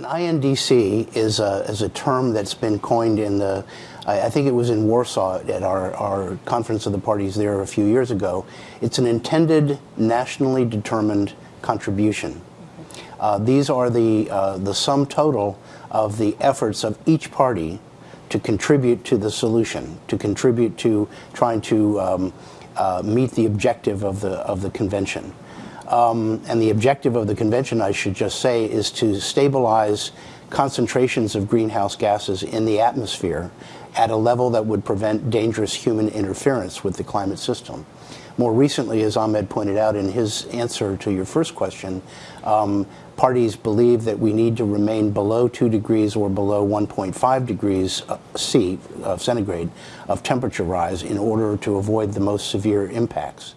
An INDC is a, is a term that's been coined in the, I, I think it was in Warsaw at our, our conference of the parties there a few years ago. It's an intended nationally determined contribution. Uh, these are the, uh, the sum total of the efforts of each party to contribute to the solution, to contribute to trying to um, uh, meet the objective of the, of the convention. Um, and the objective of the convention, I should just say, is to stabilize concentrations of greenhouse gases in the atmosphere at a level that would prevent dangerous human interference with the climate system. More recently, as Ahmed pointed out in his answer to your first question, um, parties believe that we need to remain below 2 degrees or below 1.5 degrees uh, C, uh, centigrade, of temperature rise in order to avoid the most severe impacts.